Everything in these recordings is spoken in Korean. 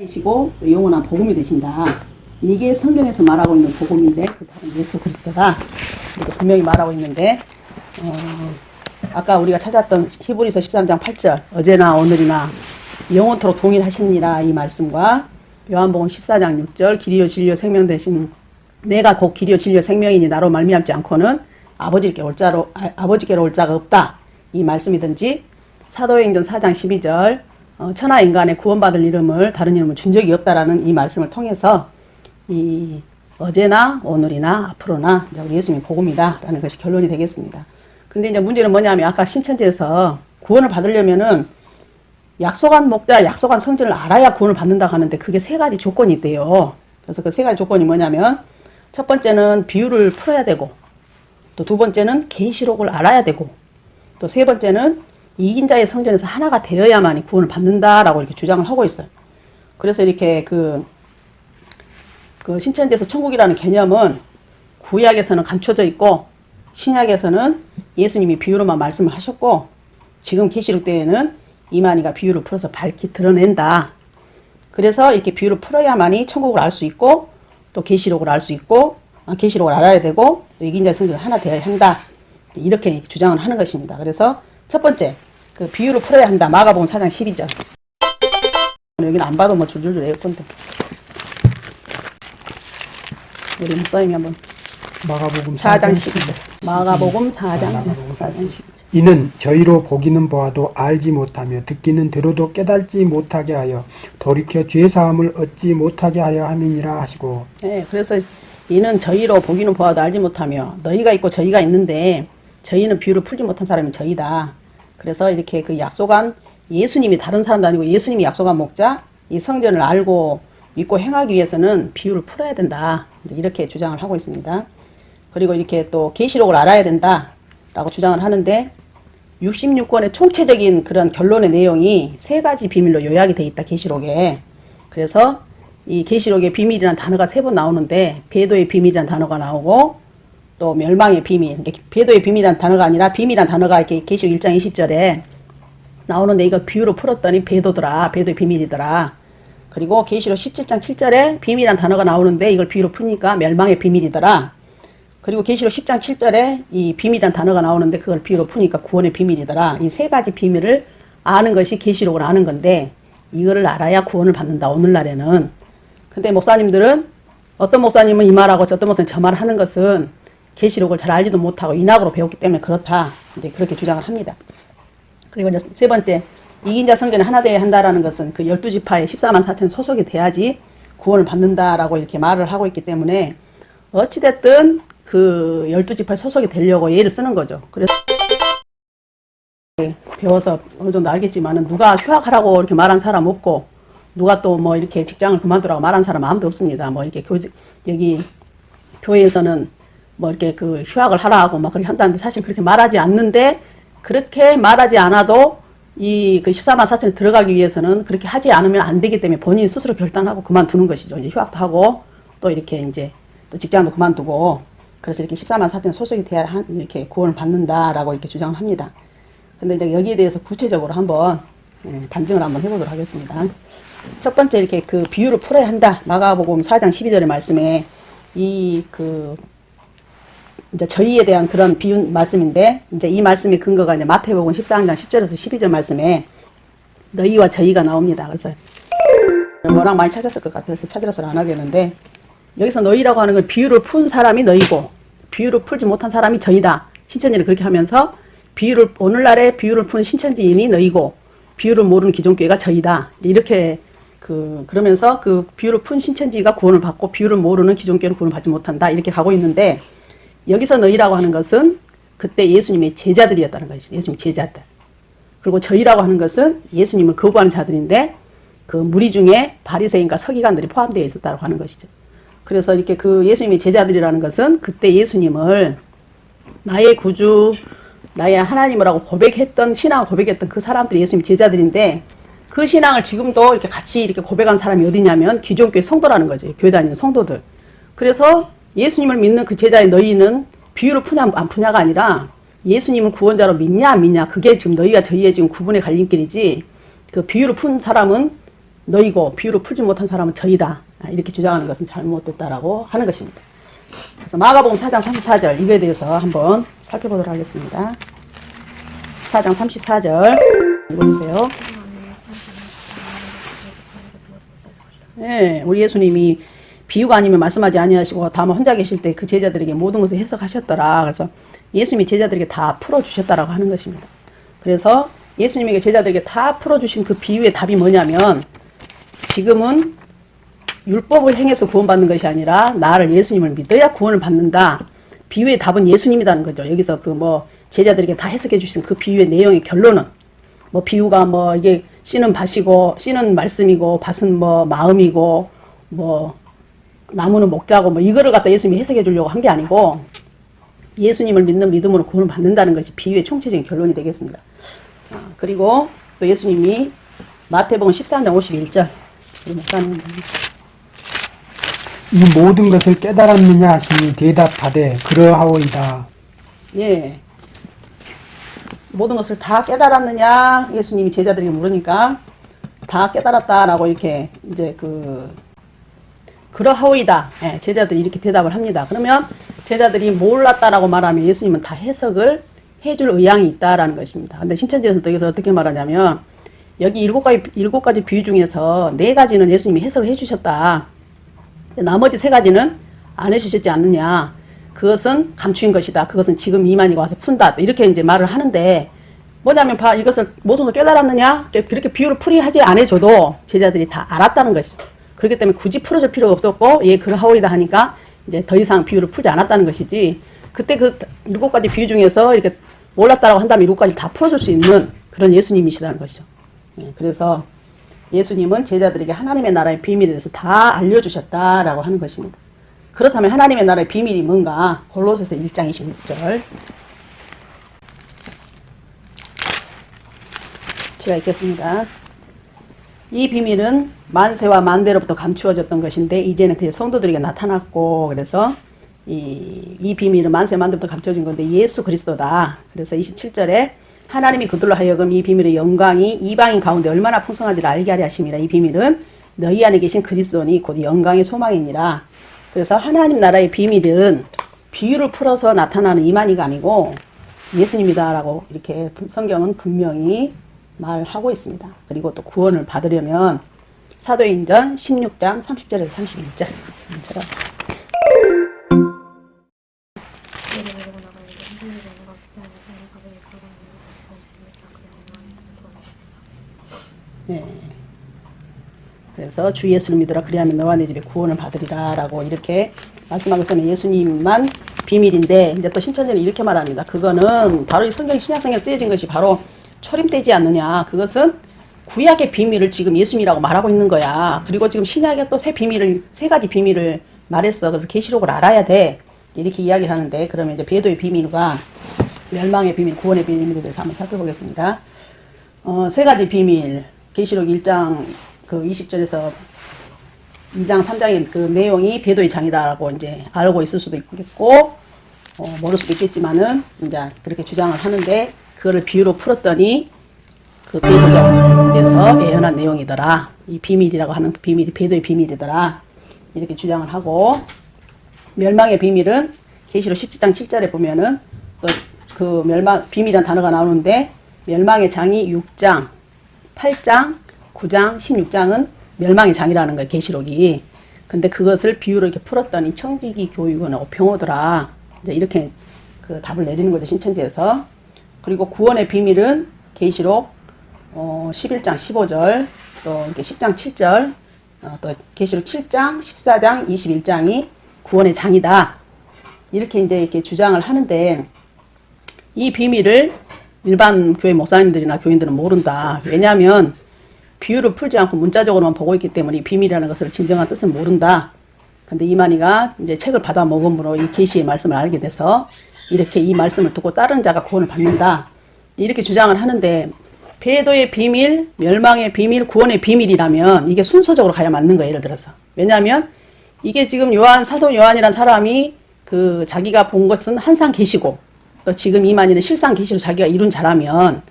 이시고 또 영원한 복음이 되신다. 이게 성경에서 말하고 있는 복음인데 그 예수 그리스도가 분명히 말하고 있는데 어, 아까 우리가 찾았던 히브리서 13장 8절 어제나 오늘이나 영원토록 동일하시니라 이 말씀과 요한복음 14장 6절 길이요 진리요 생명 되신 내가 곧 길이요 진리요 생명이니 나로 말미암지 않고는 아버지께 올 자로 아, 아버지께로 올 자가 없다 이 말씀이든지 사도행전 4장 12절 어, 천하 인간의 구원받을 이름을 다른 이름을 준 적이 없다라는 이 말씀을 통해서 이 어제나 오늘이나 앞으로나 우리 예수님이 복음이다라는 것이 결론이 되겠습니다. 근데 이제 문제는 뭐냐면 아까 신천지에서 구원을 받으려면은 약속한 목자, 약속한 성질을 알아야 구원을 받는다고 하는데 그게 세 가지 조건이 있대요. 그래서 그 세 가지 조건이 뭐냐면 첫 번째는 비유를 풀어야 되고 또 두 번째는 계시록을 알아야 되고 또 세 번째는 이긴 자의 성전에서 하나가 되어야만이 구원을 받는다라고 이렇게 주장을 하고 있어요. 그래서 이렇게 그, 그 신천지에서 천국이라는 개념은 구약에서는 감춰져 있고 신약에서는 예수님이 비유로만 말씀을 하셨고 지금 계시록 때에는 이만희가 비유를 풀어서 밝히 드러낸다. 그래서 이렇게 비유를 풀어야만이 천국을 알 수 있고 또 계시록을 알 수 있고 아, 계시록을 알아야 되고 또 이긴 자의 성전이 하나 되어야 한다. 이렇게 주장을 하는 것입니다. 그래서 첫 번째 그 비유를 풀어야 한다. 마가복음 4장 12절. 여기는 안 봐도 뭐 줄줄줄 외울 건데. 우리 목사님이 한번 마가복음 4장 12절. 마가복음 4장 4장 12절. 이는 저희로 보기는 보아도 알지 못하며 듣기는 들어도 깨달지 못하게 하여 돌이켜 죄 사함을 얻지 못하게 하려 함이니라 하시고 네, 그래서 이는 저희로 보기는 보아도 알지 못하며 너희가 있고 저희가 있는데 저희는 비유를 풀지 못한 사람이 저희다. 그래서 이렇게 그 약속한 예수님이 다른 사람도 아니고 예수님이 약속한 목자 이 성전을 알고 믿고 행하기 위해서는 비유를 풀어야 된다. 이렇게 주장을 하고 있습니다. 그리고 이렇게 또 계시록을 알아야 된다 라고 주장을 하는데 66권의 총체적인 그런 결론의 내용이 세 가지 비밀로 요약이 돼 있다. 계시록에. 그래서 이 계시록에 비밀이라는 단어가 세 번 나오는데 배도의 비밀이라는 단어가 나오고 또 멸망의 비밀, 배도의 비밀이라는 단어가 아니라 비밀이라는 단어가 이렇게 계시록 1장 20절에 나오는데 이거 비유로 풀었더니 배도더라, 배도의 비밀이더라. 그리고 계시록 17장 7절에 비밀이라는 단어가 나오는데 이걸 비유로 푸니까 멸망의 비밀이더라. 그리고 계시록 10장 7절에 이 비밀이라는 단어가 나오는데 그걸 비유로 푸니까 구원의 비밀이더라. 이 세 가지 비밀을 아는 것이 계시록을 아는 건데 이거를 알아야 구원을 받는다. 오늘날에는. 근데 목사님들은 어떤 목사님은 이 말하고 어떤 목사님 저 말을 하는 것은 계시록을 잘 알지도 못하고 인학으로 배웠기 때문에 그렇다. 이제 그렇게 주장을 합니다. 그리고 이제 세 번째, 이긴 자 성전에 하나 되어야 한다라는 것은 그 열두 지파에 14만 4천 소속이 돼야지 구원을 받는다라고 이렇게 말을 하고 있기 때문에 어찌됐든 그 열두 지파에 소속이 되려고 예를 쓰는 거죠. 그래서 배워서 어느 정도 알겠지만은 누가 휴학하라고 이렇게 말한 사람 없고 누가 또 뭐 이렇게 직장을 그만두라고 말한 사람 아무도 없습니다. 뭐 이렇게 교 여기 교회에서는 뭐 이렇게 그 휴학을 하라고 막 그렇게 한다는데 사실 그렇게 말하지 않는데 그렇게 말하지 않아도 이 그 14만 4천에 들어가기 위해서는 그렇게 하지 않으면 안 되기 때문에 본인 스스로 결단하고 그만두는 것이죠. 이제 휴학도 하고 또 이렇게 이제 또 직장도 그만두고 그래서 이렇게 14만 4천 소속이 돼야 한, 이렇게 구원을 받는다라고 이렇게 주장을 합니다. 근데 이제 여기에 대해서 구체적으로 한번 예, 반증을 한번 해보도록 하겠습니다. 첫 번째 이렇게 그 비유를 풀어야 한다. 마가복음 4장 12절의 말씀에 이그 이제 저희에 대한 그런 비유 말씀인데 이제 이 말씀의 근거가 이제 마태복음 14장 10절에서 12절 말씀에 너희와 저희가 나옵니다. 그래서 뭐랑 많이 찾았을 것 같아서 찾으라서 안 하겠는데 여기서 너희라고 하는 건 비유를 푼 사람이 너희고 비유를 풀지 못한 사람이 저희다. 신천지는 그렇게 하면서 비유를 오늘날의 비유를 푸는 신천지인이 너희고 비유를 모르는 기존교회가 저희다. 이렇게 그 그러면서 그 비유를 푼 신천지가 구원을 받고 비유를 모르는 기존교회는 구원을 받지 못한다. 이렇게 가고 있는데 여기서 너희라고 하는 것은 그때 예수님의 제자들이었다는 것이죠. 예수님 제자들. 그리고 저희라고 하는 것은 예수님을 거부하는 자들인데 그 무리 중에 바리새인과 서기관들이 포함되어 있었다고 하는 것이죠. 그래서 이렇게 그 예수님의 제자들이라는 것은 그때 예수님을 나의 구주, 나의 하나님이라고 고백했던 신앙을 고백했던 그 사람들이 예수님 제자들인데 그 신앙을 지금도 이렇게 같이 이렇게 고백한 사람이 어디냐면 기존 교회 성도라는 거죠. 교회 다니는 성도들. 그래서 예수님을 믿는 그 제자의 너희는 비유를 푸냐 안 푸냐가 아니라 예수님을 구원자로 믿냐 안 믿냐 그게 지금 너희가 저희의 지금 구분의 갈림길이지 그 비유를 푼 사람은 너희고 비유를 풀지 못한 사람은 저희다. 아, 이렇게 주장하는 것은 잘못됐다라고 하는 것입니다. 그래서 마가복음 4장 34절 이거에 대해서 한번 살펴보도록 하겠습니다. 4장 34절 읽어주세요. 예, 우리 예수님이 비유가 아니면 말씀하지 아니하시고 다만 혼자 계실 때 그 제자들에게 모든 것을 해석하셨더라. 그래서 예수님이 제자들에게 다 풀어주셨다라고 하는 것입니다. 그래서 예수님에게 제자들에게 다 풀어주신 그 비유의 답이 뭐냐면 지금은 율법을 행해서 구원받는 것이 아니라 나를 예수님을 믿어야 구원을 받는다. 비유의 답은 예수님이라는 거죠. 여기서 그 뭐 제자들에게 다 해석해 주신 그 비유의 내용의 결론은 뭐 비유가 뭐 이게 씨는 밭이고 씨는 말씀이고 밭은 뭐 마음이고 뭐 나무는 목자고 뭐 이거를 갖다 예수님이 해석해 주려고 한 게 아니고 예수님을 믿는 믿음으로 구원을 받는다는 것이 비유의 총체적인 결론이 되겠습니다. 아, 그리고 또 예수님이 마태복음 13장 51절 우리 목사님 이 모든 것을 깨달았느냐 하시니 대답하되 그러하오이다. 예. 모든 것을 다 깨달았느냐? 예수님이 제자들에게 물으니까 다 깨달았다라고 이렇게 이제 그 그러하오이다. 예, 제자들이 이렇게 대답을 합니다. 그러면 제자들이 몰랐다라고 말하면 예수님은 다 해석을 해줄 의향이 있다라는 것입니다. 근데 신천지에서 또 여기서 어떻게 말하냐면 여기 일곱 가지 일곱 가지 비유 중에서 네 가지는 예수님이 해석을 해주셨다. 나머지 세 가지는 안 해주셨지 않느냐. 그것은 감추인 것이다. 그것은 지금 이만희가 와서 푼다. 이렇게 이제 말을 하는데 뭐냐면 봐 이것을 걸 깨달았느냐? 그렇게 비유를 풀이하지 않아줘도 제자들이 다 알았다는 것이죠. 그렇기 때문에 굳이 풀어줄 필요가 없었고 예 그러하오이다 하니까 이제 더 이상 비유를 풀지 않았다는 것이지 그때 그 일곱 가지 비유 중에서 이렇게 몰랐다라고 한다면 일곱 가지 다 풀어줄 수 있는 그런 예수님이시라는 것이죠. 예, 그래서 예수님은 제자들에게 하나님의 나라의 비밀에 대해서 다 알려주셨다라고 하는 것입니다. 그렇다면 하나님의 나라의 비밀이 뭔가? 골로새서 1장 26절 제가 읽겠습니다. 이 비밀은 만세와 만대로부터 감추어졌던 것인데 이제는 그의 성도들에게 나타났고 그래서 이, 이 비밀은 만세 만대부터 감춰진 건데 예수 그리스도다. 그래서 27절에 하나님이 그들로 하여금 이 비밀의 영광이 이방인 가운데 얼마나 풍성한지를 알게 하려 하심이라. 이 비밀은 너희 안에 계신 그리스도니 곧 영광의 소망이니라. 그래서 하나님 나라의 비밀은 비유를 풀어서 나타나는 이만희가 아니고 예수님이다라고 이렇게 성경은 분명히 말하고 있습니다. 그리고 또 구원을 받으려면 사도행전 16장 30절에서 31절. 처럼 네. 그래서 주 예수를 믿으라 그리하면 너와 내 집에 구원을 받으리라 라고 이렇게 말씀하고 있는 예수님만 비밀인데 이제 또 신천지는 이렇게 말합니다. 그거는 바로 이 성경 신약성에 쓰여진 것이 바로 초림되지 않느냐. 그것은 구약의 비밀을 지금 예수님이라고 말하고 있는 거야. 그리고 지금 신약에 또 새 비밀을 세 가지 비밀을 말했어. 그래서 계시록을 알아야 돼. 이렇게 이야기를 하는데 그러면 이제 배도의 비밀과 멸망의 비밀, 구원의 비밀에 대해서 한번 살펴보겠습니다. 어, 세 가지 비밀. 계시록 1장 그 20절에서 2장 3장의 그 내용이 배도의 장이다라고 이제 알고 있을 수도 있겠고 어, 모를 수도 있겠지만은 이제 그렇게 주장을 하는데 그거를 비유로 풀었더니 그 배도적에서 예언한 내용이더라. 이 비밀이라고 하는 그 비밀이 배도의 비밀이더라. 이렇게 주장을 하고 멸망의 비밀은 계시록 17장 7절에 보면은 또그 멸망 비밀이라는 단어가 나오는데 멸망의 장이 6장, 8장, 9장, 16장은 멸망의 장이라는 거예요. 계시록이. 근데 그것을 비유로 이렇게 풀었더니 청지기 교육은 어평호더라. 이제 이렇게 그 답을 내리는 거죠. 신천지에서. 그리고 구원의 비밀은 계시록 어, 11장 15절 또 이렇게 10장 7절 어, 또 계시록 7장 14장 21장이 구원의 장이다. 이렇게 이제 이렇게 주장을 하는데 이 비밀을 일반 교회 목사님들이나 교인들은 모른다. 왜냐하면 비유를 풀지 않고 문자적으로만 보고 있기 때문에 이 비밀이라는 것을 진정한 뜻은 모른다. 근데 이만희가 이제 책을 받아 먹음으로 이 계시의 말씀을 알게 돼서 이렇게 이 말씀을 듣고 다른 자가 구원을 받는다. 이렇게 주장을 하는데 배도의 비밀, 멸망의 비밀, 구원의 비밀이라면 이게 순서적으로 가야 맞는 거예요. 예를 들어서. 왜냐하면 이게 지금 요한 사도 요한이란 사람이 그 자기가 본 것은 한상 계시고 또 지금 이만희는 실상 계시로 자기가 이룬 자라면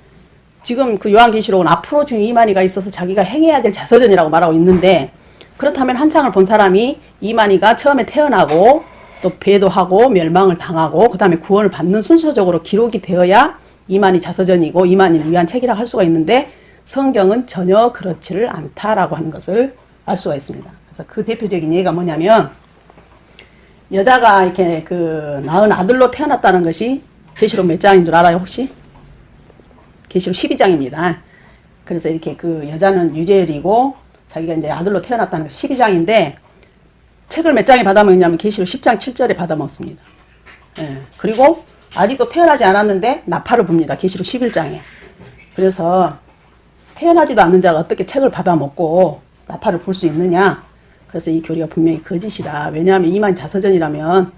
지금 그 요한 계시록은 앞으로 지금 이만희가 있어서 자기가 행해야 될 자서전이라고 말하고 있는데 그렇다면 한상을 본 사람이 이만희가 처음에 태어나고 또 배도하고 멸망을 당하고 그 다음에 구원을 받는 순서적으로 기록이 되어야 이만희 자서전이고 이만희를 위한 책이라 할 수가 있는데 성경은 전혀 그렇지를 않다라고 하는 것을 알 수가 있습니다. 그래서 그 대표적인 예가 뭐냐면 여자가 이렇게 그 낳은 아들로 태어났다는 것이 계시록 몇 장인 줄 알아요 혹시? 계시록 12장입니다. 그래서 이렇게 그 여자는 유재열이고 자기가 이제 아들로 태어났다는 거 12장인데 책을 몇 장에 받아먹냐면 계시록 10장 7절에 받아먹습니다. 예. 그리고 아직도 태어나지 않았는데 나팔을 붑니다. 계시록 11장에. 그래서 태어나지도 않는 자가 어떻게 책을 받아먹고 나팔을 불 수 있느냐? 그래서 이 교리가 분명히 거짓이다. 왜냐하면 이만 자서전이라면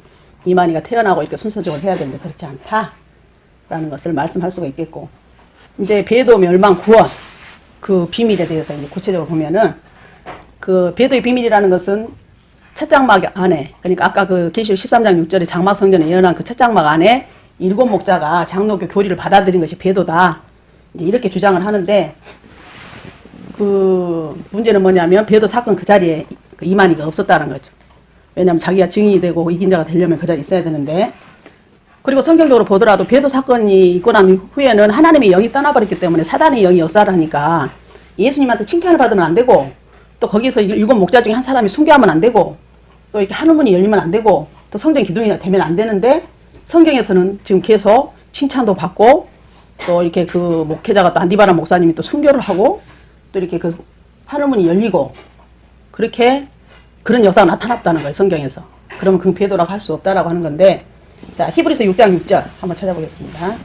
이만희가 태어나고 이렇게 순서적으로 해야 되는데 그렇지 않다. 라는 것을 말씀할 수가 있겠고 이제 배도 멸망 구원 그 비밀에 대해서 이제 구체적으로 보면은 그 배도의 비밀이라는 것은 첫 장막 안에 그러니까 아까 그 계시록 13장 6절에 장막 성전에 예언한 그 첫 장막 안에 일곱 목자가 장로교 교리를 받아들인 것이 배도다. 이제 이렇게 주장을 하는데 그 문제는 뭐냐면 배도 사건 그 자리에 그 이만희가 없었다는 거죠. 왜냐하면 자기가 증인이 되고 이긴 자가 되려면 그 자리에 있어야 되는데 그리고 성경적으로 보더라도 배도 사건이 있고 난 후에는 하나님의 영이 떠나버렸기 때문에 사단의 영이 역사를 하니까 예수님한테 칭찬을 받으면 안 되고 또 거기서 일곱 목자 중에 한 사람이 순교하면 안 되고 또 이렇게 하늘문이 열리면 안 되고 또 성전 기둥이 되면 안 되는데 성경에서는 지금 계속 칭찬도 받고 또 이렇게 그 목회자가 또 안디바라 목사님이 또 순교를 하고 또 이렇게 그 하늘문이 열리고 그렇게 그런 역사가 나타났다는 거예요 성경에서. 그러면 그 배도라고 할 수 없다라고 하는 건데 자 히브리서 6장 6절 한번 찾아보겠습니다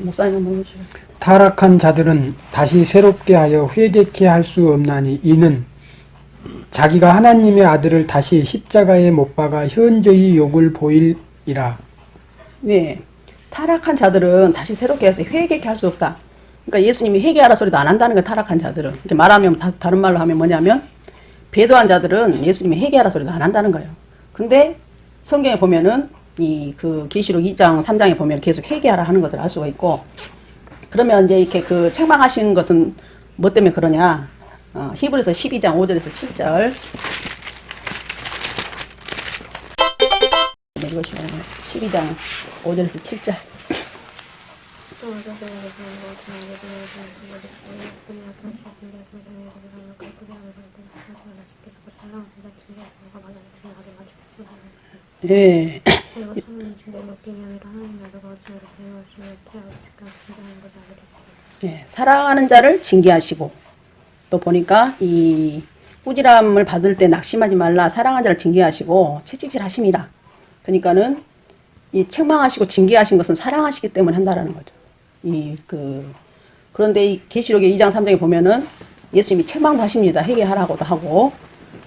목사님 한번 해주세요 타락한 자들은 다시 새롭게 하여 회개케 할 수 없나니 이는 자기가 하나님의 아들을 다시 십자가에 못 박아 현저히 욕을 보일이라. 네. 타락한 자들은 다시 새롭게 해서 회개케 할 수 없다. 그러니까 예수님이 회개하라 소리도 안 한다는 거예요. 타락한 자들은. 이렇게 말하면 다, 다른 말로 하면 뭐냐면 배도한 자들은 예수님이 회개하라 소리도 안 한다는 거예요. 근데 성경에 보면은 이 그 계시록 2장 3장에 보면 계속 회개하라 하는 것을 알 수가 있고 그러면 이제 이렇게 그 책망하신 것은 뭐 때문에 그러냐? 어, 히브리서 12장 5절에서 7절. 이것이 12장 5절에서 7절. 예. 예, 사랑하는 자를 징계하시고 또 보니까 이 꾸지람을 받을 때 낙심하지 말라 사랑하는 자를 징계하시고 채찍질 하심이라 그러니까는 이 책망하시고 징계하신 것은 사랑하시기 때문에 한다라는 거죠. 이 그 그런데 이 계시록의 2장 3장에 보면은 예수님이 책망도 하십니다. 회개하라고도 하고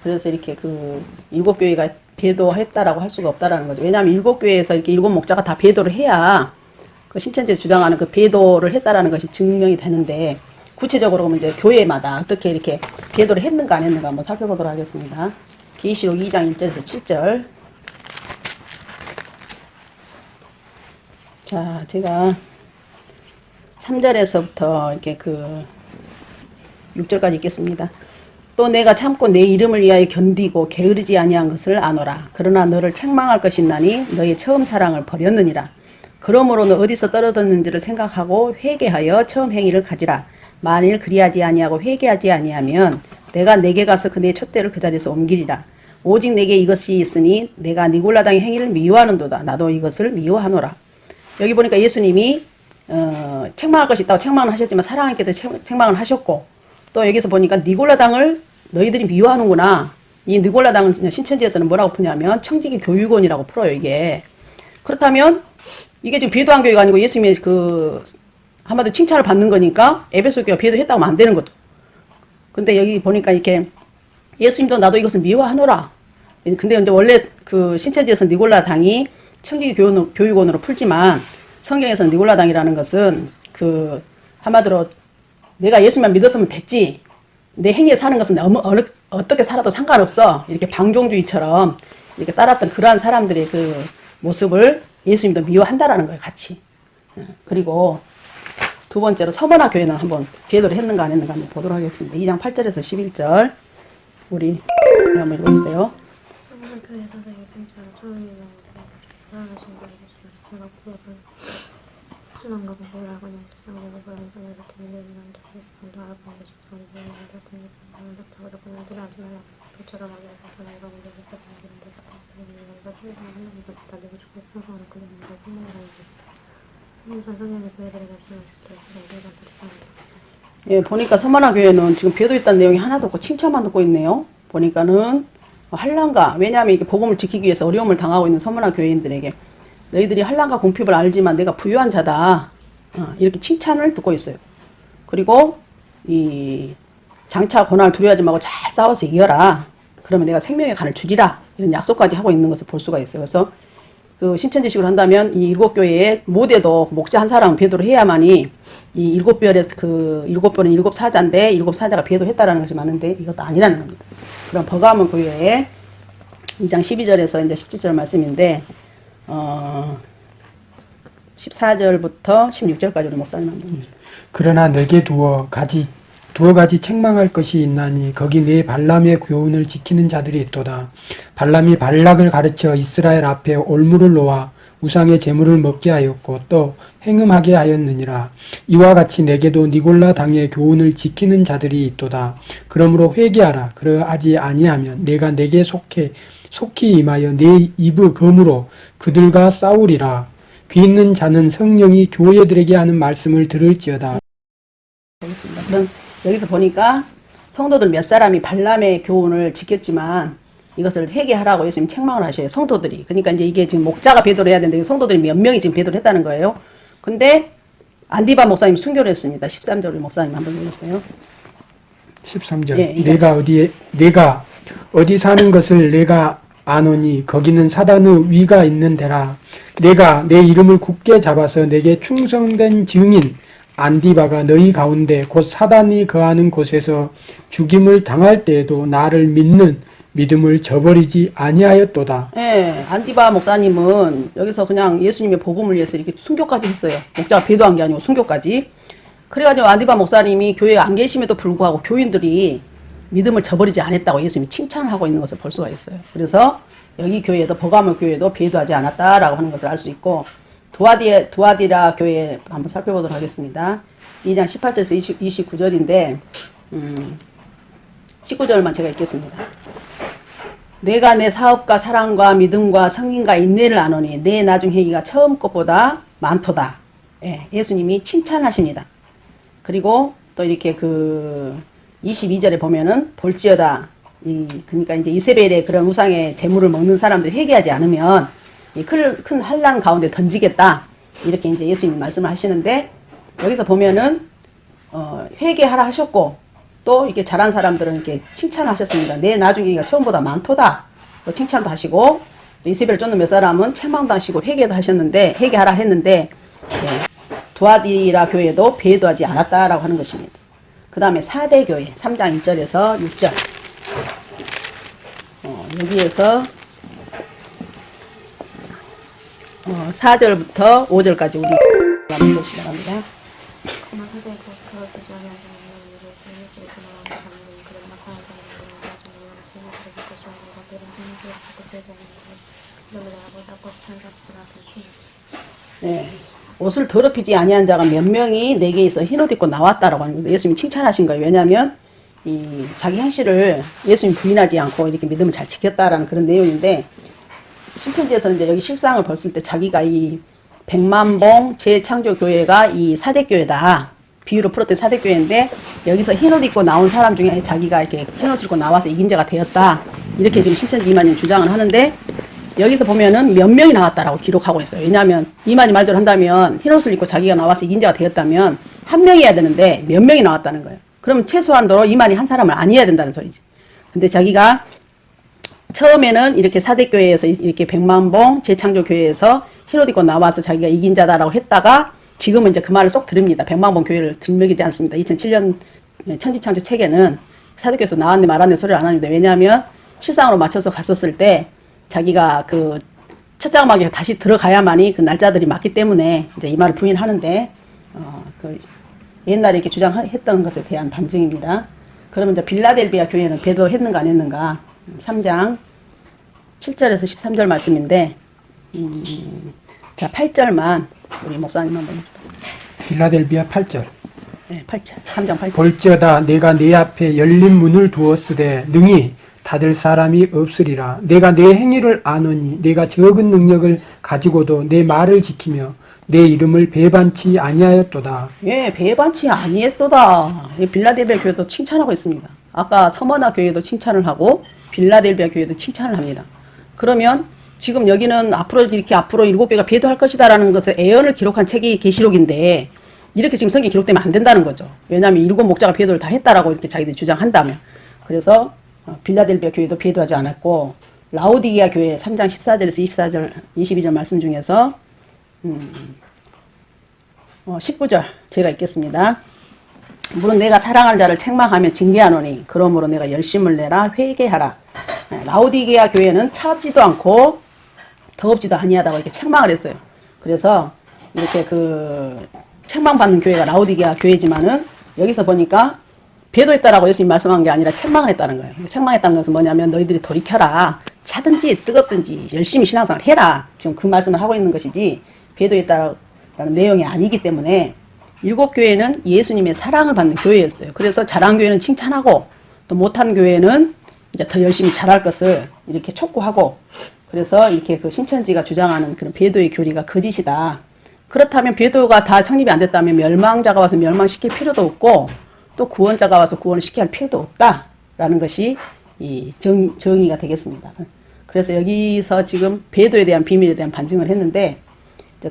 그래서 이렇게 그 일곱 교회가 배도했다라고 할 수가 없다라는 거죠. 왜냐하면 일곱 교회에서 이렇게 일곱 목자가 다 배도를 해야 그 신천지 주장하는 그 배도를 했다라는 것이 증명이 되는데 구체적으로 보면 이제 교회마다 어떻게 이렇게 배도를 했는가 안 했는가 한번 살펴보도록 하겠습니다. 계시록 2장 1절에서 7절. 자, 제가 3절에서부터 이렇게 그 6절까지 읽겠습니다. 또 내가 참고 내 이름을 위하여 견디고 게으르지 아니한 것을 아노라. 그러나 너를 책망할 것이 나니 너의 처음 사랑을 버렸느니라. 그러므로 너 어디서 떨어졌는지를 생각하고 회개하여 처음 행위를 가지라. 만일 그리하지 아니하고 회개하지 아니하면 내가 내게 가서 그네 촛대를 그 자리에서 옮기리라. 오직 내게 이것이 있으니 내가 니골라당의 행위를 미워하는도다. 나도 이것을 미워하노라. 여기 보니까 예수님이 어, 책망할 것이 있다고 책망을 하셨지만 사랑하기도 책망을 하셨고 또 여기서 보니까 니골라당을 너희들이 미워하는구나. 이 니골라당은 신천지에서는 뭐라고 푸냐면 청지기 교육원이라고 풀어요 이게. 그렇다면 이게 지금 배도한 교회가 아니고 예수님의 그 한마디로 칭찬을 받는 거니까 에베소 교회가 배도했다고 하면 안 되는 거죠. 근데 여기 보니까 이렇게 예수님도 나도 이것을 미워하노라. 근데 이제 원래 그 신천지에서 니골라 당이 청지기 교육원으로, 교육원으로 풀지만 성경에서는 니골라 당이라는 것은 그 한마디로 내가 예수만 믿었으면 됐지. 내 행위에 사는 것은 너무 어느, 어떻게 살아도 상관없어. 이렇게 방종주의처럼 이렇게 따랐던 그러한 사람들의 그 모습을 예수님도 미워한다라는 거예요, 같이. 어, 그리고 두 번째로 서머나 교회는 한번 배도를 했는가 안 했는가 한번 보도록 하겠습니다. 2장 8절에서 11절. 우리 한번 읽어주세요. 예, 보니까 서머나 교회는 지금 배도 있다는 내용이 하나도 없고 칭찬만 듣고 있네요. 보니까는 한란가 왜냐하면 이게 복음을 지키기 위해서 어려움을 당하고 있는 서머나 교회인들에게 너희들이 한란가 공핍을 알지만 내가 부유한 자다 어, 이렇게 칭찬을 듣고 있어요. 그리고 이 장차 고난을 두려워하지 말고 잘 싸워서 이겨라. 그러면 내가 생명의 간을 주리라 이런 약속까지 하고 있는 것을 볼 수가 있어요. 그래서 그 신천지식을 한다면 이 일곱 교회의 모대도 목자 한 사람은 배도를 해야만이 이 일곱 별의 그 일곱 별은 일곱 사자인데 일곱 사자가 배도했다라는 것이 맞는데 이것도 아니라는 겁니다. 그럼 버가문 교회의 2장 12절에서 이제 17절 말씀인데 어 14절부터 16절까지 우리 목사님 한 번 그러나 내게 두어 가지 두어 가지 책망할 것이 있나니 거기 내 발람의 교훈을 지키는 자들이 있도다. 발람이 발락을 가르쳐 이스라엘 앞에 올무를 놓아 우상의 제물을 먹게 하였고 또 행음하게 하였느니라. 이와 같이 내게도 니골라 당의 교훈을 지키는 자들이 있도다. 그러므로 회개하라. 그러하지 아니하면 내가 내게 속해 속히 임하여 내 입의 검으로 그들과 싸우리라. 귀 있는 자는 성령이 교회들에게 하는 말씀을 들을지어다. 보겠습니다. 그럼 여기서 보니까 성도들 몇 사람이 발람의 교훈을 지켰지만 이것을 회개하라고 예수님 책망을 하셔요. 성도들이. 그러니까 이제 이게 지금 목자가 배도를 해야 되는데 성도들이 몇 명이 지금 배도를 했다는 거예요. 근데 안디바 목사님 순교를 했습니다. 13절 우리 목사님 한번 읽어주세요. 13절. 예. 내가 어디에 내가 어디 사는 것을 내가 아노니 거기는 사단의 위가 있는 데라. 내가 내 이름을 굳게 잡아서 내게 충성된 증인 안디바가 너희 가운데 곧 사단이 거하는 곳에서 죽임을 당할 때에도 나를 믿는 믿음을 저버리지 아니하였도다. 예, 안디바 목사님은 여기서 그냥 예수님의 복음을 위해서 이렇게 순교까지 했어요. 목자가 배도한 게 아니고 순교까지. 그래가지고 안디바 목사님이 교회에 안 계심에도 불구하고 교인들이 믿음을 저버리지 않았다고 예수님이 칭찬을 하고 있는 것을 볼 수가 있어요. 그래서 여기 교회도 버가모 교회도 배도하지 않았다라고 하는 것을 알 수 있고 두아디 두아디라 교회 한번 살펴보도록 하겠습니다. 2장 18절에서 20, 29절인데 음, 19절만 제가 읽겠습니다. 내가 내 사업과 사랑과 믿음과 성인과 인내를 아노니 내 나중 행위가 처음 것보다 많도다. 예, 예수님이 칭찬하십니다. 그리고 또 이렇게 그 22절에 보면은 볼지어다. 이 그러니까 이제 이세벨의 그런 우상의 재물을 먹는 사람들이 회개하지 않으면 이 큰큰 환란 가운데 던지겠다. 이렇게 이제 예수님 말씀을 하시는데 여기서 보면은 어, 회개하라 하셨고 또 이렇게 잘한 사람들은 이렇게 칭찬하셨습니다. 내 나중에가 처음보다 많도다. 또 칭찬도 하시고 또 이세벨 쫓는 몇 사람은 책망도 하시고 회개도 하셨는데 회개하라 했는데 예, 두아디라 교회도 배도하지 않았다라고 하는 것입니다. 그 다음에 4대 교회 3장 1절에서 6절 어, 여기에서 어, 4절부터 5절까지 우리 한번 보시기 바랍니다. 네. 옷을 더럽히지 아니한 자가 몇 명이 내게 있어 흰옷 입고 나왔다라고 하는 거예요. 예수님이 칭찬하신 거예요. 왜냐하면 이 자기 현실을 예수님 부인하지 않고 이렇게 믿음을 잘 지켰다라는 그런 내용인데 신천지에서는 이제 여기 실상을 봤을 때 자기가 이 백만봉 재창조교회가 이 사대교회다. 비유로 풀었던 사대교회인데 여기서 흰옷 입고 나온 사람 중에 자기가 이렇게 흰옷을 입고 나와서 이긴 자가 되었다. 이렇게 지금 신천지 이만희 주장을 하는데 여기서 보면은 몇 명이 나왔다라고 기록하고 있어요. 왜냐하면 이만희 말대로 한다면 흰옷을 입고 자기가 나와서 이긴 자가 되었다면 한 명이어야 되는데 몇 명이 나왔다는 거예요. 그러면 최소한도로 이만희 한 사람을 아니어야 된다는 소리지. 근데 자기가 처음에는 이렇게 사대교회에서 이렇게 백만봉 재창조교회에서 입고 나와서 자기가 이긴 자다라고 했다가 지금은 이제 그 말을 쏙 들읍니다. 백만봉 교회를 들먹이지 않습니다. 2007년 천지창조 책에는 사도교에서 나왔네 말았네 소리를 안 하는데 왜냐하면 실상으로 맞춰서 갔었을 때 자기가 그 첫장막에 다시 들어가야만이 그 날짜들이 맞기 때문에 이제 이 말을 부인하는데 어, 그 옛날에 이렇게 주장했던 것에 대한 반증입니다. 그러면 이제 빌라델비아 교회는 배도했는가 안 했는가 3장 7절에서 13절 말씀인데 음, 자 8절만 우리 목사님 한번. 빌라델비아 8절. 네, 8절 3장 8절 볼지어다 내가 내 앞에 열린 문을 두었으되 능히 닫을 사람이 없으리라. 내가 내 행위를 아노니 내가 적은 능력을 가지고도 내 말을 지키며 내 이름을 배반치 아니하였도다. 예, 배반치 아니했도다. 이 빌라델비아 교회도 칭찬하고 있습니다. 아까 서머나 교회도 칭찬을 하고 빌라델비아 교회도 칭찬을 합니다. 그러면 지금 여기는 앞으로 이렇게 앞으로 일곱 배가 배도할 것이다라는 것을 애언을 기록한 책이 계시록인데 이렇게 지금 성경 기록되면 안 된다는 거죠. 왜냐하면 일곱 목자가 배도를 다 했다라고 이렇게 자기들이 주장한다면. 그래서 어, 빌라델비아 교회도 배도하지 않았고 라오디게아 교회 3장 14절에서 24절 22절 말씀 중에서 어, 19절 제가 읽겠습니다. 물은 내가 사랑하는 자를 책망하며 징계하노니 그러므로 내가 열심을 내라 회개하라. 네, 라오디게아 교회는 차지도 않고 더럽지도 아니하다고 이렇게 책망을 했어요. 그래서 이렇게 그 책망받는 교회가 라오디게아 교회지만은 여기서 보니까 배도했다라고 예수님 말씀한 게 아니라 책망을 했다는 거예요. 책망했다는 것은 뭐냐면 너희들이 돌이켜라. 차든지 뜨겁든지 열심히 신앙생활 해라. 지금 그 말씀을 하고 있는 것이지 배도했다라는 내용이 아니기 때문에 일곱 교회는 예수님의 사랑을 받는 교회였어요. 그래서 잘한 교회는 칭찬하고 또 못한 교회는 이제 더 열심히 잘할 것을 이렇게 촉구하고 그래서 이렇게 그 신천지가 주장하는 그런 배도의 교리가 거짓이다. 그렇다면 배도가 다 성립이 안 됐다면 멸망자가 와서 멸망시킬 필요도 없고 또 구원자가 와서 구원을 시켜야 할 필요도 없다라는 것이 이 정, 정의가 되겠습니다. 그래서 여기서 지금 배도에 대한 비밀에 대한 반증을 했는데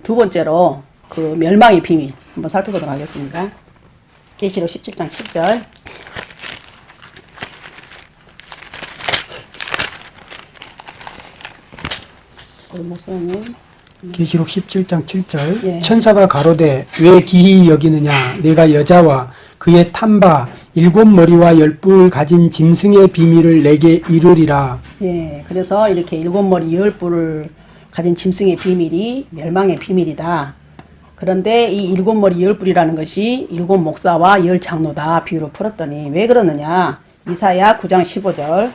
두 번째로 그 멸망의 비밀 한번 살펴보도록 하겠습니다. 계시록 17장 7절 우리 목사님 계시록 17장 7절 예. 천사가 가로되 왜 기히 여기느냐 내가 여자와 그의 탐바 일곱 머리와 열뿔 가진 짐승의 비밀을 내게 이르리라 예, 그래서 이렇게 일곱 머리 열 뿔을 가진 짐승의 비밀이 멸망의 비밀이다. 그런데 이 일곱 머리 열 뿔이라는 것이 일곱 목사와 열 장로다 비유로 풀었더니 왜 그러느냐? 이사야 9장 15절.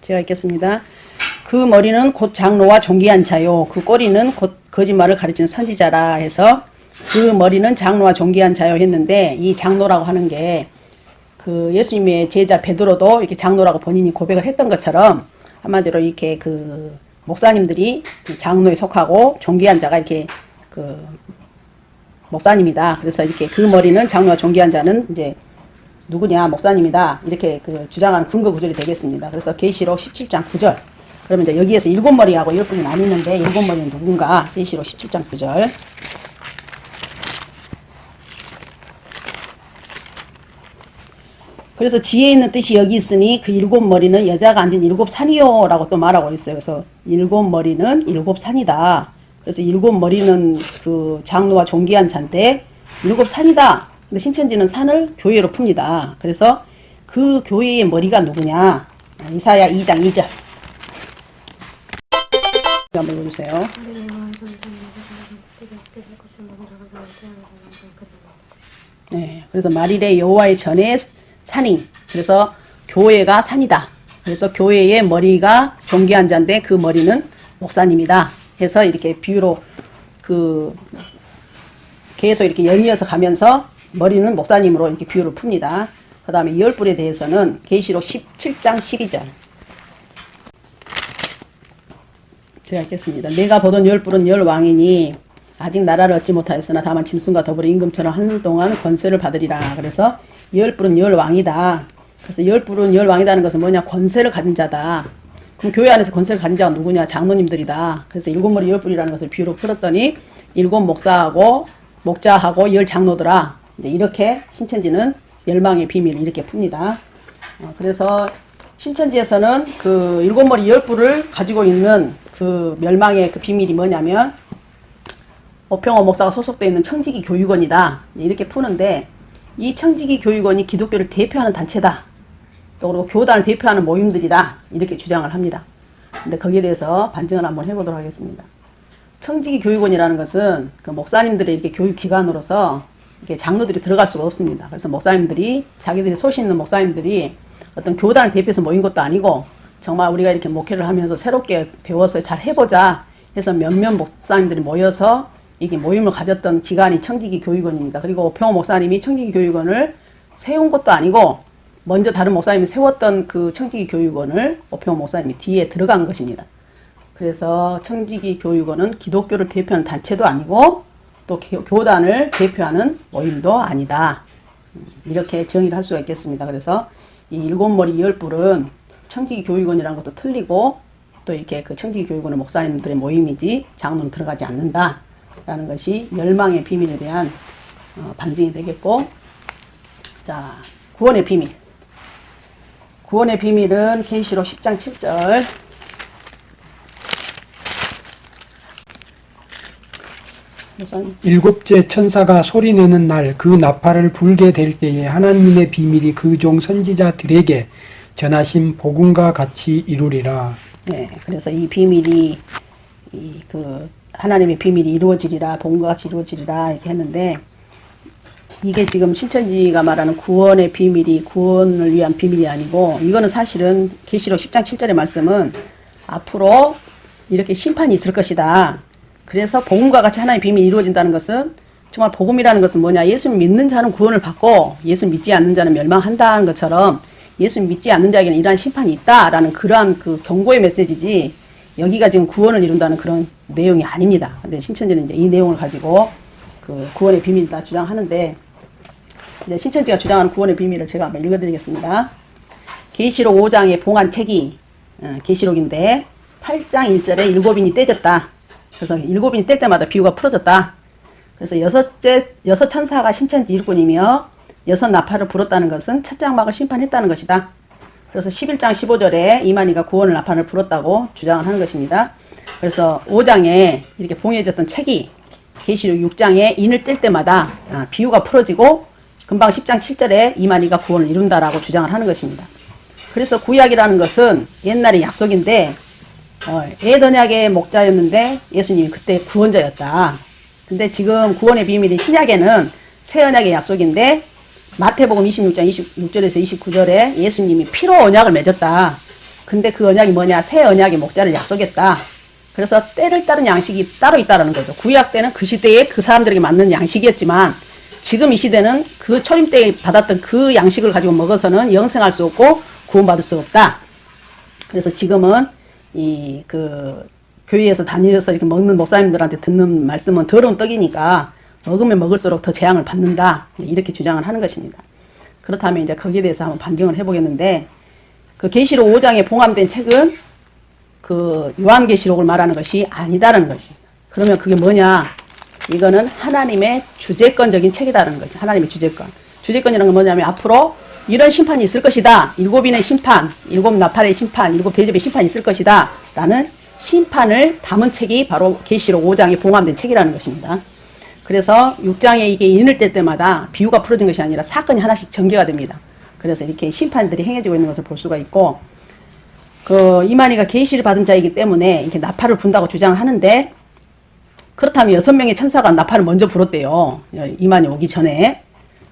제가 읽겠습니다. 그 머리는 곧 장로와 존귀한 자요. 그 꼬리는 곧 거짓말을 가르치는 선지자라 해서 그 머리는 장로와 존귀한 자요 했는데 이 장로라고 하는 게 그 예수님의 제자 베드로도 이렇게 장로라고 본인이 고백을 했던 것처럼 한마디로 이렇게 그 목사님들이 그 장로에 속하고 존귀한 자가 이렇게 그 목사님이다. 그래서 이렇게 그 머리는 장로와 존귀한 자는 이제 누구냐? 목사님이다. 이렇게 그 주장하는 근거 구절이 되겠습니다. 그래서 계시록 17장 9절. 그러면 이제 여기에서 일곱 머리하고 열 분이 나뉘는데 일곱 머리는 누군가? 계시록 17장 9절 그래서 지혜 있는 뜻이 여기 있으니 그 일곱 머리는 여자가 앉은 일곱 산이요 라고 또 말하고 있어요. 그래서 일곱 머리는 일곱 산이다. 그래서 일곱 머리는 그 장로와 존귀한 잔데 일곱 산이다. 근데 신천지는 산을 교회로 풉니다. 그래서 그 교회의 머리가 누구냐? 이사야 2장 2절. 한번 그대로 네, 그래서 마릴의 여호와의 전에 산이 그래서 교회가 산이다. 그래서 교회의 머리가 존귀한 자인데 그 머리는 목사님이다. 해서 이렇게 비유로 그 계속 이렇게 연이어서 가면서 머리는 목사님으로 이렇게 비유를 풉니다. 그 다음에 열불에 대해서는 계시록 17장 12절. 제가 읽겠습니다. 내가 보던 열불은 열 왕이니 아직 나라를 얻지 못하였으나 다만 짐승과 더불어 임금처럼 한동안 권세를 받으리라. 그래서 열불은 열 왕이다. 그래서 열불은 열 왕이다는 것은 뭐냐? 권세를 가진 자다. 그럼 교회 안에서 권세를 가진 자가 누구냐? 장로님들이다. 그래서 일곱 머리 열불이라는 것을 비유로 풀었더니 일곱 목사하고 목자하고 열 장로들아. 이제 이렇게 신천지는 멸망의 비밀을 이렇게 풉니다. 어, 그래서 신천지에서는 그 일곱 머리 열 뿔을 가지고 있는 그 멸망의 그 비밀이 뭐냐면 오평호 목사가 소속되어 있는 청지기 교육원이다. 이렇게 푸는데 이 청지기 교육원이 기독교를 대표하는 단체다. 또 그리고 교단을 대표하는 모임들이다. 이렇게 주장을 합니다. 근데 거기에 대해서 반증을 한번 해보도록 하겠습니다. 청지기 교육원이라는 것은 그 목사님들의 이렇게 교육 기관으로서 이렇게 장로들이 들어갈 수가 없습니다. 그래서 목사님들이 자기들이 소신 있는 목사님들이 어떤 교단을 대표해서 모인 것도 아니고 정말 우리가 이렇게 목회를 하면서 새롭게 배워서 잘 해보자 해서 몇몇 목사님들이 모여서 이게 모임을 가졌던 기관이 청지기 교육원입니다. 그리고 평호 목사님이 청지기 교육원을 세운 것도 아니고 먼저 다른 목사님이 세웠던 그 청지기 교육원을 오평호 목사님이 뒤에 들어간 것입니다. 그래서 청지기 교육원은 기독교를 대표하는 단체도 아니고 또 교- 교단을 대표하는 모임도 아니다. 음, 이렇게 정의를 할 수가 있겠습니다. 그래서 이 일곱 머리 열 뿔은 청지기 교육원이라는 것도 틀리고 또 이렇게 그 청지기 교육원은 목사님들의 모임이지 장로는 들어가지 않는다 라는 것이 멸망의 비밀에 대한 어, 반증이 되겠고 자 구원의 비밀 구원의 비밀은 계시록 10장 7절 목사님 일곱째 천사가 소리내는 날 그 나팔을 불게 될 때에 하나님의 비밀이 그 종 선지자들에게 전하신 복음과 같이 이루리라. 네, 그래서 이 비밀이 이 그 하나님의 비밀이 이루어지리라 본과 같이 이루어지리라 이렇게 했는데 이게 지금 신천지가 말하는 구원의 비밀이 구원을 위한 비밀이 아니고 이거는 사실은 계시록 10장 7절의 말씀은 앞으로 이렇게 심판이 있을 것이다. 그래서 복음과 같이 하나의 비밀이 이루어진다는 것은 정말 복음이라는 것은 뭐냐? 예수 믿는 자는 구원을 받고 예수 믿지 않는 자는 멸망한다는 것처럼 예수 믿지 않는 자에게는 이러한 심판이 있다라는 그러한 그 경고의 메시지지 여기가 지금 구원을 이룬다는 그런 내용이 아닙니다. 근데 신천지는 이제 이 내용을 가지고 그 구원의 비밀이다 주장하는데 이제 신천지가 주장하는 구원의 비밀을 제가 한번 읽어드리겠습니다. 계시록 5장의 봉한 책이 어, 계시록인데 8장 1절에 일곱인이 떼졌다. 그래서 일곱인이 뗄 때마다 비유가 풀어졌다. 그래서 여섯째 여섯 천사가 신천지 일꾼이며 여섯 나팔을 불었다는 것은 첫 장막을 심판했다는 것이다. 그래서 11장 15절에 이만희가 구원을 나팔을 불었다고 주장을 하는 것입니다. 그래서 5장에 이렇게 봉해졌던 책이 계시록 6장에 인을 뗄 때마다 아, 비유가 풀어지고 금방 10장 7절에 이만희가 구원을 이룬다라고 주장을 하는 것입니다. 그래서 구약이라는 것은 옛날의 약속인데 어, 에더약의 목자였는데 예수님이 그때 구원자였다. 근데 지금 구원의 비밀이 신약에는 새 언약의 약속인데 마태복음 26장 26절에서 29절에 예수님이 피로 언약을 맺었다. 근데 그 언약이 뭐냐? 새 언약의 목자를 약속했다. 그래서 때를 따른 양식이 따로 있다라는 거죠. 구약 때는 그 시대에 그 사람들에게 맞는 양식이었지만 지금 이 시대는 그 초림 때 받았던 그 양식을 가지고 먹어서는 영생할 수 없고 구원받을 수 없다. 그래서 지금은 이 그 교회에서 다니면서 이렇게 먹는 목사님들한테 듣는 말씀은 더러운 떡이니까 먹으면 먹을수록 더 재앙을 받는다. 이렇게 주장을 하는 것입니다. 그렇다면 이제 거기에 대해서 한번 반증을 해보겠는데 그 계시록 5장에 봉함된 책은 그 요한계시록을 말하는 것이 아니다라는 것입니다. 그러면 그게 뭐냐? 이거는 하나님의 주재권적인 책이다라는 거죠. 하나님의 주재권. 주재권이라는 건 뭐냐면 앞으로 이런 심판이 있을 것이다. 일곱인의 심판, 일곱 나팔의 심판, 일곱 대접의 심판이 있을 것이다. 라는 심판을 담은 책이 바로 계시록 5장에 봉함된 책이라는 것입니다. 그래서 6장에 이게 인을 뗄 때마다 비유가 풀어진 것이 아니라 사건이 하나씩 전개가 됩니다. 그래서 이렇게 심판들이 행해지고 있는 것을 볼 수가 있고 그 이만희가 계시를 받은 자이기 때문에 이렇게 나팔을 분다고 주장하는데 그렇다면 여섯 명의 천사가 나팔을 먼저 불었대요. 이만희 오기 전에.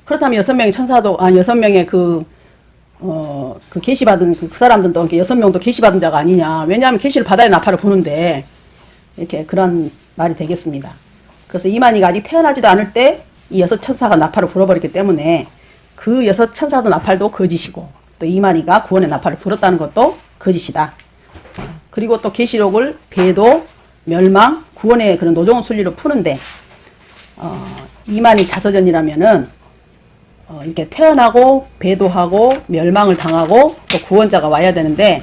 그렇다면 여섯 명의 천사도 아 여섯 명의 그 어, 그 계시 받은 그 사람들도 이렇게 여섯 명도 계시 받은 자가 아니냐. 왜냐하면 계시를 받아야 나팔을 부는데 이렇게 그런 말이 되겠습니다. 그래서 이만희가 아직 태어나지도 않을 때 이 여섯 천사가 나팔을 불어버렸기 때문에 그 여섯 천사도 나팔도 거짓이고 또 이만희가 구원의 나팔을 불었다는 것도 거짓이다. 그리고 또 계시록을 배도 멸망 구원의 그런 노정훈 순리로 푸는데 어, 이만희 자서전이라면은 어, 이렇게 태어나고 배도하고 멸망을 당하고 또 구원자가 와야 되는데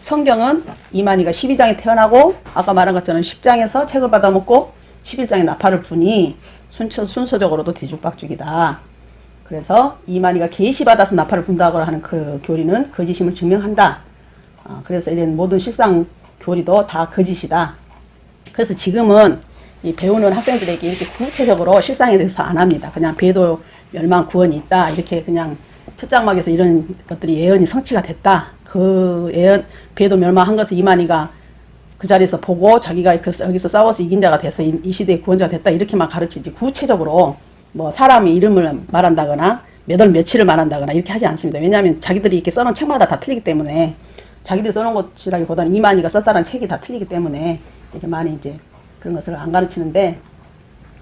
성경은 이만희가 12장에 태어나고 아까 말한 것처럼 10장에서 책을 받아먹고 11장에 나팔을 부니 순서, 순서적으로도 뒤죽박죽이다. 그래서 이만희가 계시 받아서 나팔을 분다고 하는 그 교리는 거짓임을 증명한다. 어, 그래서 이런 모든 실상 교리도 다 거짓이다. 그래서 지금은 이 배우는 학생들에게 이렇게 구체적으로 실상에 대해서 안 합니다. 그냥 배도 멸망 구원이 있다 이렇게 그냥 첫 장막에서 이런 것들이 예언이 성취가 됐다. 그 예언 배도 멸망한 것을 이만희가 그 자리에서 보고 자기가 그 여기서 싸워서 이긴 자가 돼서 이, 이 시대의 구원자가 됐다 이렇게만 가르치지 구체적으로 뭐 사람의 이름을 말한다거나 몇월 며칠을 말한다거나 이렇게 하지 않습니다. 왜냐하면 자기들이 이렇게 써놓은 책마다 다 틀리기 때문에 자기들이 써놓은 것이라기보다는 이만희가 썼다는 책이 다 틀리기 때문에 이렇게 많이 이제 그런 것을 안 가르치는데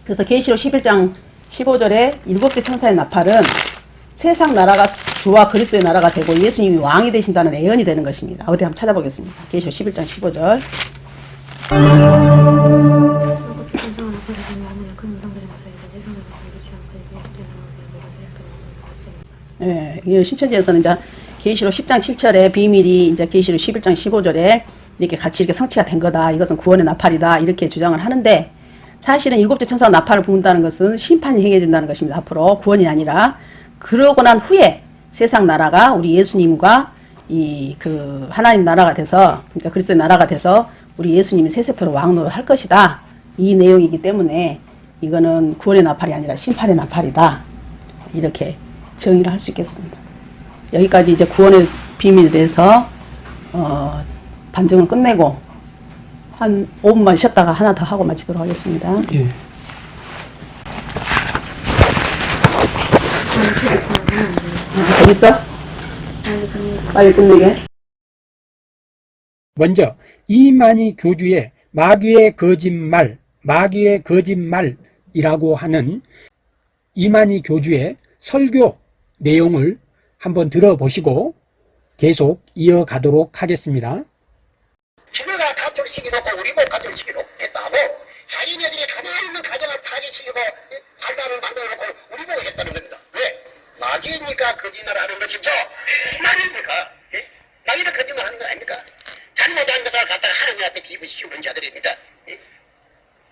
그래서 계시록 11장 15절에 일곱 개 천사의 나팔은 세상 나라가 주와 그리스도의 나라가 되고 예수님이 왕이 되신다는 예언이 되는 것입니다. 어디 한번 찾아보겠습니다. 계시록 11장 15절. 하고 깊은 성을 앞에서 보면 하늘에 큰 우상들이 나서있고 세상을 보지 않고 이게 어떻게 나오게 뭐가 되었다는 것을 예, 이 신천지에서는 이제 계시록 10장 7절에 비밀이 이제 계시록 11장 15절에 이렇게 같이 이렇게 성취가 된 거다. 이것은 구원의 나팔이다. 이렇게 주장을 하는데 사실은 일곱째 천사가 나팔을 부는다는 것은 심판이 행해진다는 것입니다. 앞으로 구원이 아니라 그러고 난 후에 세상 나라가 우리 예수님과 이 그 하나님 나라가 돼서 그러니까 그리스도의 나라가 돼서 우리 예수님이 세세토록 왕노를 할 것이다. 이 내용이기 때문에 이거는 구원의 나팔이 아니라 심판의 나팔이다. 이렇게 정의를 할 수 있겠습니다. 여기까지 이제 구원의 비밀에 대해서 어, 반증을 끝내고 한 5분만 쉬었다가 하나 더 하고 마치도록 하겠습니다. 예. 더 있어? 빨리 끝내게. 먼저 이만희 교주의 마귀의 거짓말, 마귀의 거짓말이라고 하는 이만희 교주의 설교 내용을 한번 들어보시고 계속 이어가도록 하겠습니다. 지네가 가정시키놓고 우리 못 가정시키놓고 했다고 자기네들이 가만히 있는 가정을 파괴시키고 발단을 만들어놓고 우리 보고 했다는 겁니다. 왜? 마귀니까 거짓말 하는 것이죠. 마귀니까 예? 마귀는 거짓말 하는 거 아닙니까? 잘못한 것을 갖다가 하나님한테 기부시키는 자들입니다. 예?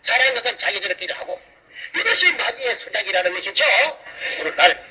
잘한 것은 자기들끼리 하고 이것이 마귀의 수작이라는 것이죠. 오늘날